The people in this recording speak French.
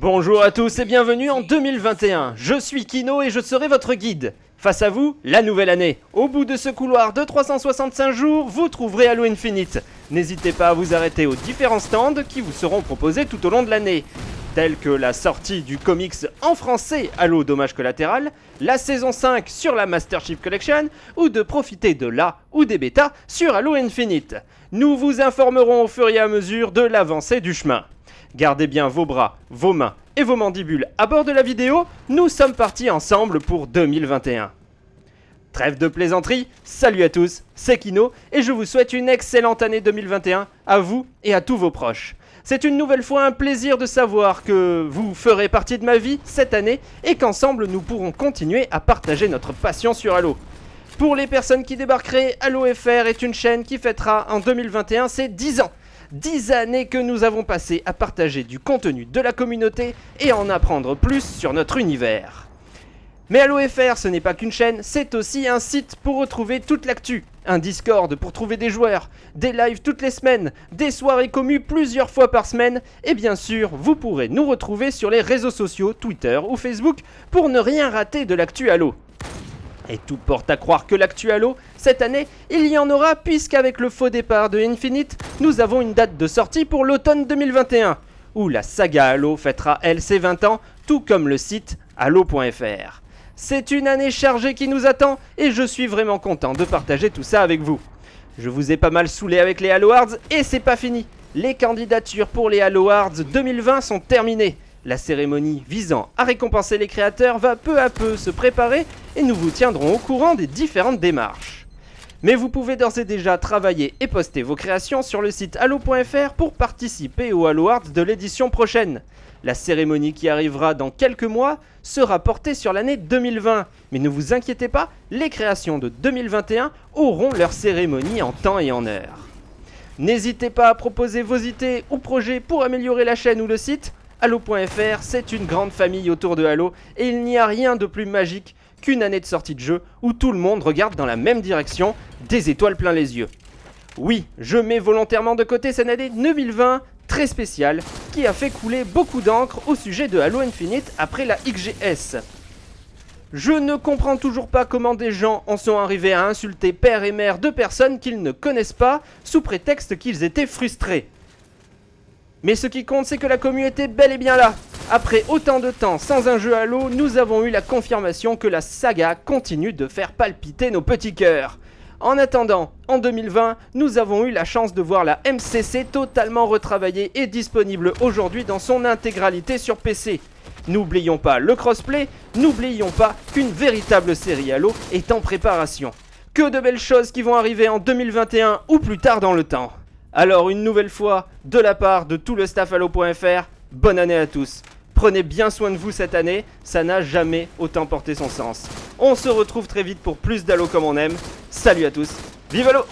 Bonjour à tous et bienvenue en 2021. Je suis Kino et je serai votre guide. Face à vous, la nouvelle année. Au bout de ce couloir de 365 jours, vous trouverez Halo Infinite. N'hésitez pas à vous arrêter aux différents stands qui vous seront proposés tout au long de l'année tels que la sortie du comics en français Halo Dommage Collatéral, la saison 5 sur la Master Chief Collection, ou de profiter de la ou des bêtas sur Halo Infinite. Nous vous informerons au fur et à mesure de l'avancée du chemin. Gardez bien vos bras, vos mains et vos mandibules à bord de la vidéo, nous sommes partis ensemble pour 2021. Trêve de plaisanterie, salut à tous, c'est Kino et je vous souhaite une excellente année 2021 à vous et à tous vos proches. C'est une nouvelle fois un plaisir de savoir que vous ferez partie de ma vie cette année et qu'ensemble nous pourrons continuer à partager notre passion sur Halo. Pour les personnes qui débarqueraient, Halo FR est une chaîne qui fêtera en 2021 ses 10 ans. 10 années que nous avons passé à partager du contenu de la communauté et en apprendre plus sur notre univers. Mais Halo FR, ce n'est pas qu'une chaîne, c'est aussi un site pour retrouver toute l'actu. Un Discord pour trouver des joueurs, des lives toutes les semaines, des soirées communes plusieurs fois par semaine, et bien sûr, vous pourrez nous retrouver sur les réseaux sociaux, Twitter ou Facebook, pour ne rien rater de l'actu Halo. Et tout porte à croire que l'actu Halo, cette année, il y en aura puisqu'avec le faux départ de Infinite, nous avons une date de sortie pour l'automne 2021, où la saga Halo fêtera elle ses 20 ans, tout comme le site halo.fr. C'est une année chargée qui nous attend et je suis vraiment content de partager tout ça avec vous. Je vous ai pas mal saoulé avec les Halo Awards et c'est pas fini. Les candidatures pour les Halo Awards 2020 sont terminées. La cérémonie visant à récompenser les créateurs va peu à peu se préparer et nous vous tiendrons au courant des différentes démarches. Mais vous pouvez d'ores et déjà travailler et poster vos créations sur le site halo.fr pour participer aux Halo Awards de l'édition prochaine. La cérémonie qui arrivera dans quelques mois sera portée sur l'année 2020. Mais ne vous inquiétez pas, les créations de 2021 auront leur cérémonie en temps et en heure. N'hésitez pas à proposer vos idées ou projets pour améliorer la chaîne ou le site. Halo.fr, c'est une grande famille autour de Halo et il n'y a rien de plus magique qu'une année de sortie de jeu où tout le monde regarde dans la même direction, des étoiles plein les yeux. Oui, je mets volontairement de côté cette année 2020 très spéciale qui a fait couler beaucoup d'encre au sujet de Halo Infinite après la XGS. Je ne comprends toujours pas comment des gens en sont arrivés à insulter père et mère de personnes qu'ils ne connaissent pas sous prétexte qu'ils étaient frustrés. Mais ce qui compte, c'est que la communauté est bel et bien là. Après autant de temps sans un jeu Halo, nous avons eu la confirmation que la saga continue de faire palpiter nos petits cœurs. En attendant, en 2020, nous avons eu la chance de voir la MCC totalement retravaillée et disponible aujourd'hui dans son intégralité sur PC. N'oublions pas le crossplay, n'oublions pas qu'une véritable série Halo est en préparation. Que de belles choses qui vont arriver en 2021 ou plus tard dans le temps. Alors une nouvelle fois, de la part de tout le staff Halo.fr, bonne année à tous. Prenez bien soin de vous cette année, ça n'a jamais autant porté son sens. On se retrouve très vite pour plus d'Halo comme on aime. Salut à tous, vive Halo